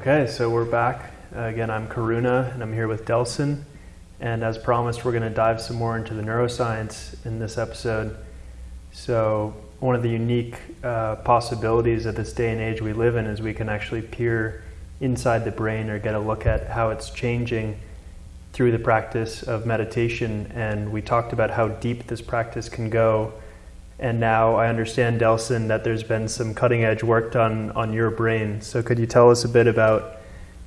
Okay, so we're back. Uh, again, I'm Karuna, and I'm here with Delson. And as promised, we're going to dive some more into the neuroscience in this episode. So, one of the unique uh, possibilities of this day and age we live in is we can actually peer inside the brain or get a look at how it's changing through the practice of meditation. And we talked about how deep this practice can go. And now I understand, Delson, that there's been some cutting edge work done on your brain. So could you tell us a bit about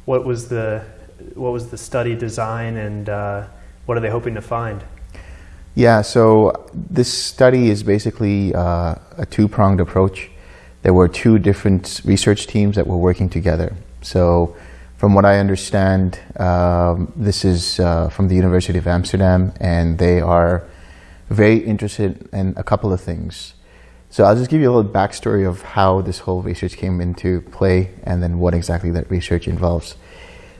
what was the what was the study design and uh, what are they hoping to find? Yeah, so this study is basically uh, a two pronged approach. There were two different research teams that were working together. So from what I understand, um, this is uh, from the University of Amsterdam, and they are very interested in a couple of things. So I'll just give you a little backstory of how this whole research came into play, and then what exactly that research involves.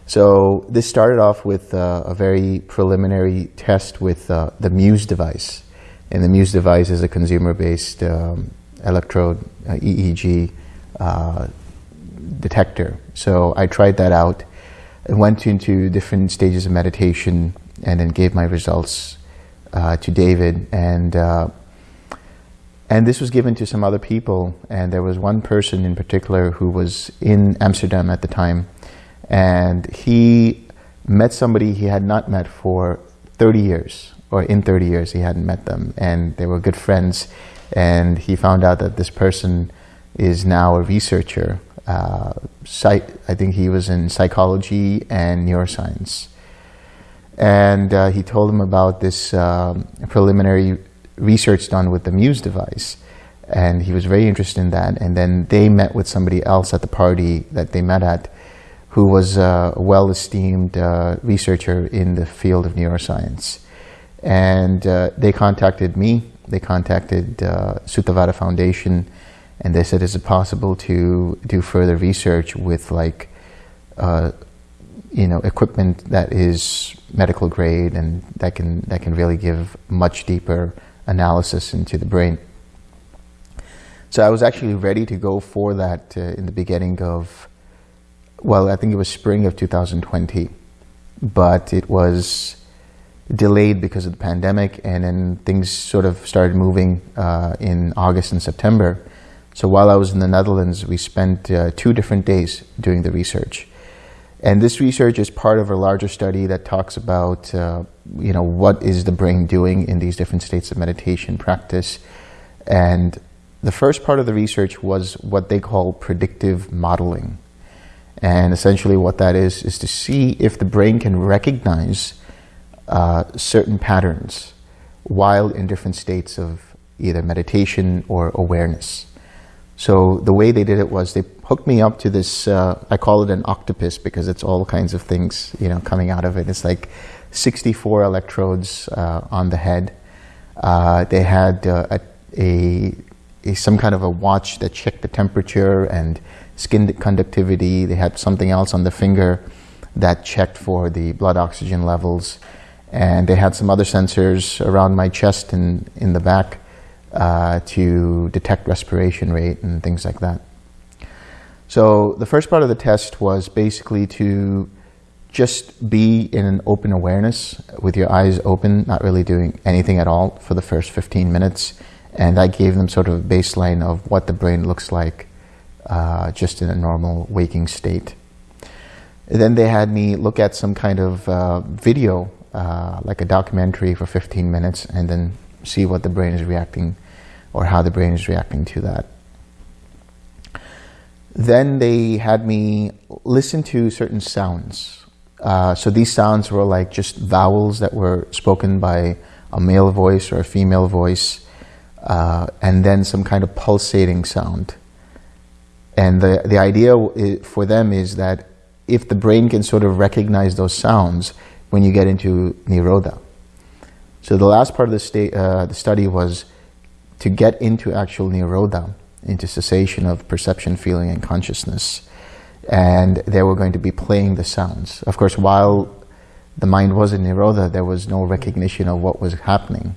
So this started off with uh, a very preliminary test with uh, the Muse device, and the Muse device is a consumer-based um, electrode uh, EEG uh, detector. So I tried that out and went into different stages of meditation and then gave my results uh, to David. And, uh, and this was given to some other people. And there was one person in particular who was in Amsterdam at the time. And he met somebody he had not met for 30 years, or in 30 years he hadn't met them. And they were good friends. And he found out that this person is now a researcher uh, I think he was in psychology and neuroscience. And uh, he told him about this um, preliminary research done with the Muse device. And he was very interested in that. And then they met with somebody else at the party that they met at who was a well-esteemed uh, researcher in the field of neuroscience. And uh, they contacted me, they contacted uh, Suttavada Foundation, and they said, is it possible to do further research with like, uh, you know, equipment that is medical grade and that can, that can really give much deeper analysis into the brain. So I was actually ready to go for that uh, in the beginning of, well, I think it was spring of 2020, but it was delayed because of the pandemic and then things sort of started moving uh, in August and September. So while I was in the Netherlands, we spent uh, two different days doing the research. And this research is part of a larger study that talks about, uh, you know, what is the brain doing in these different states of meditation practice. And the first part of the research was what they call predictive modeling. And essentially what that is, is to see if the brain can recognize uh, certain patterns while in different states of either meditation or awareness. So the way they did it was they hooked me up to this, uh, I call it an octopus because it's all kinds of things, you know, coming out of it. It's like 64 electrodes uh, on the head. Uh, they had uh, a, a, a, some kind of a watch that checked the temperature and skin conductivity. They had something else on the finger that checked for the blood oxygen levels. And they had some other sensors around my chest and in the back uh, to detect respiration rate and things like that. So the first part of the test was basically to just be in an open awareness with your eyes open, not really doing anything at all for the first 15 minutes. And I gave them sort of a baseline of what the brain looks like uh, just in a normal waking state. And then they had me look at some kind of uh, video, uh, like a documentary for 15 minutes, and then see what the brain is reacting or how the brain is reacting to that. Then they had me listen to certain sounds. Uh, so these sounds were like just vowels that were spoken by a male voice or a female voice, uh, and then some kind of pulsating sound. And the, the idea for them is that if the brain can sort of recognize those sounds when you get into Nirodha. So the last part of the, uh, the study was to get into actual nirodha, into cessation of perception, feeling, and consciousness. And they were going to be playing the sounds. Of course, while the mind was in nirodha, there was no recognition of what was happening.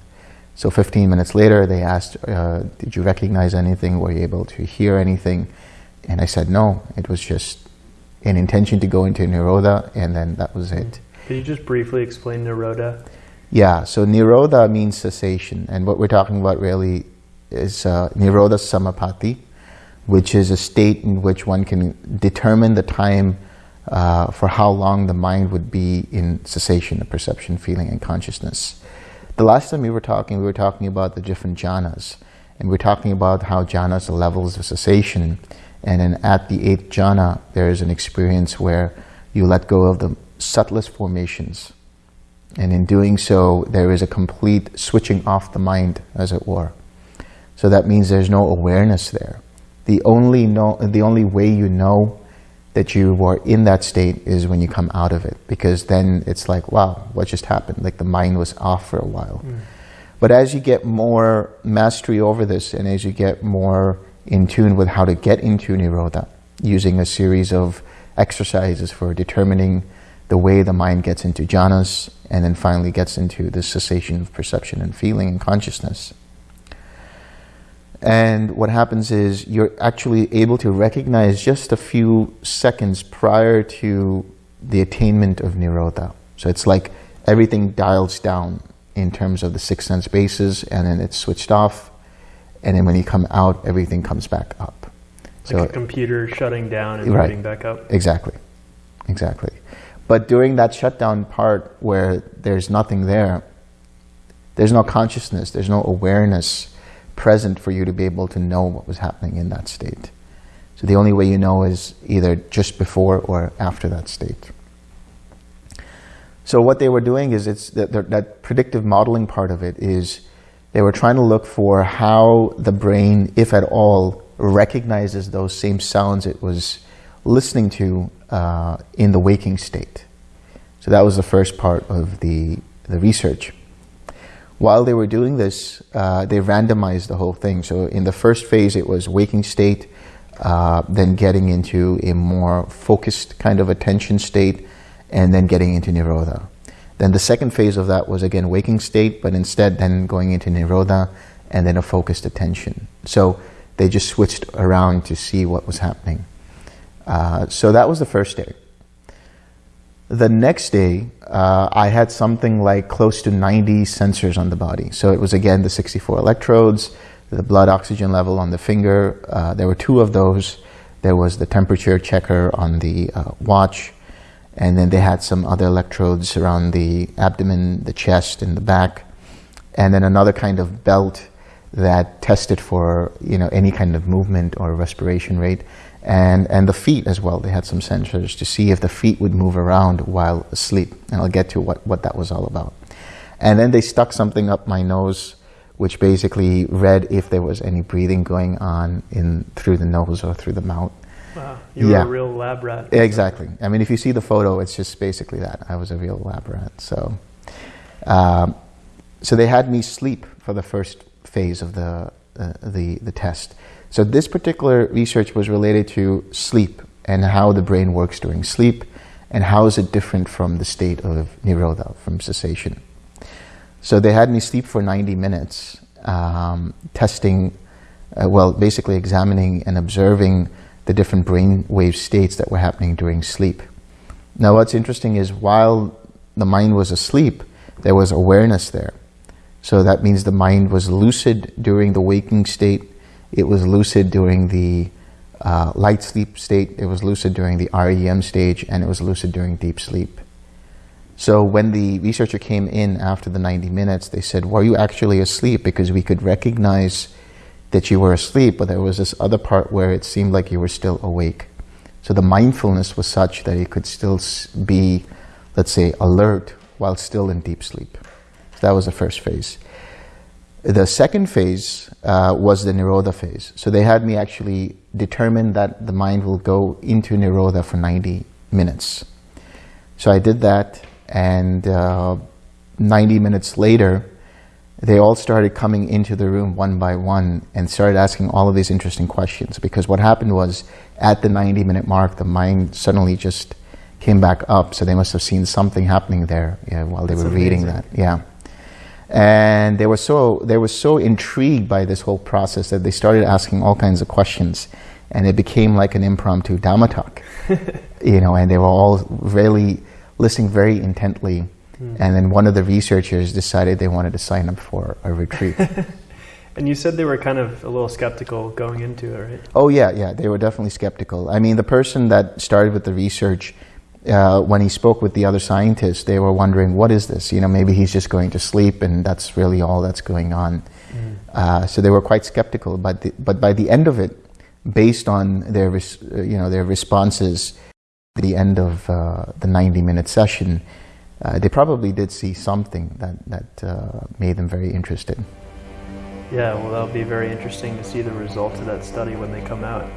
So 15 minutes later, they asked, uh, did you recognize anything? Were you able to hear anything? And I said, no, it was just, an intention to go into Nirodha, and then that was it. Could you just briefly explain Nirodha? Yeah, so Nirodha means cessation, and what we're talking about really is uh, Nirodha Samapatti, which is a state in which one can determine the time uh, for how long the mind would be in cessation of perception, feeling, and consciousness. The last time we were talking, we were talking about the different jhanas, and we we're talking about how jhanas are levels of cessation, and then at the eighth jhana, there is an experience where you let go of the subtlest formations, and in doing so, there is a complete switching off the mind, as it were. So that means there's no awareness there. The only, know, the only way you know that you are in that state is when you come out of it, because then it's like, wow, what just happened? Like the mind was off for a while. Mm. But as you get more mastery over this, and as you get more in tune with how to get into Nirodha, using a series of exercises for determining the way the mind gets into jhanas, and then finally gets into the cessation of perception and feeling and consciousness. And what happens is you're actually able to recognize just a few seconds prior to the attainment of Nirodha. So it's like everything dials down in terms of the six sense bases and then it's switched off. And then when you come out, everything comes back up. Like so, a computer shutting down and right, back up. Exactly. Exactly. But during that shutdown part where there's nothing there, there's no consciousness, there's no awareness present for you to be able to know what was happening in that state. So the only way you know is either just before or after that state. So what they were doing is it's that, that predictive modeling part of it is they were trying to look for how the brain, if at all, recognizes those same sounds it was listening to uh, in the waking state. So that was the first part of the, the research. While they were doing this, uh, they randomized the whole thing. So in the first phase, it was waking state, uh, then getting into a more focused kind of attention state, and then getting into Nirodha. Then the second phase of that was again waking state, but instead then going into Nirodha and then a focused attention. So they just switched around to see what was happening. Uh, so that was the first day. The next day, uh, I had something like close to 90 sensors on the body. So it was again the 64 electrodes, the blood oxygen level on the finger. Uh, there were two of those. There was the temperature checker on the uh, watch. And then they had some other electrodes around the abdomen, the chest, and the back. And then another kind of belt that tested for you know any kind of movement or respiration rate and, and the feet as well. They had some sensors to see if the feet would move around while asleep. And I'll get to what, what that was all about. And then they stuck something up my nose, which basically read if there was any breathing going on in through the nose or through the mouth. Wow, you yeah. were a real lab rat. Exactly. I mean, if you see the photo, it's just basically that. I was a real lab rat. So, um, so they had me sleep for the first phase of the, uh, the, the test. So this particular research was related to sleep and how the brain works during sleep and how is it different from the state of nirodha, from cessation. So they had me sleep for 90 minutes, um, testing, uh, well, basically examining and observing the different brainwave states that were happening during sleep. Now what's interesting is while the mind was asleep, there was awareness there. So that means the mind was lucid during the waking state it was lucid during the uh, light sleep state, it was lucid during the REM stage, and it was lucid during deep sleep. So when the researcher came in after the 90 minutes, they said, were you actually asleep? Because we could recognize that you were asleep, but there was this other part where it seemed like you were still awake. So the mindfulness was such that you could still be, let's say, alert while still in deep sleep. So that was the first phase. The second phase uh, was the Nirodha phase. So they had me actually determine that the mind will go into Nirodha for 90 minutes. So I did that and uh, 90 minutes later, they all started coming into the room one by one and started asking all of these interesting questions because what happened was at the 90 minute mark, the mind suddenly just came back up. So they must have seen something happening there yeah, while they That's were amazing. reading that. Yeah. And they were so they were so intrigued by this whole process that they started asking all kinds of questions. and it became like an impromptu Dhamma talk. you know, and they were all really listening very intently. Hmm. And then one of the researchers decided they wanted to sign up for a retreat. And you said they were kind of a little skeptical going into it, right? oh yeah, yeah, they were definitely skeptical. I mean, the person that started with the research, uh, when he spoke with the other scientists, they were wondering, what is this? You know, maybe he's just going to sleep, and that's really all that's going on. Uh, so they were quite skeptical. But the, but by the end of it, based on their res- uh, you know their responses, at the end of uh, the 90-minute session, uh, they probably did see something that that uh, made them very interested. Yeah, well, that'll be very interesting to see the results of that study when they come out.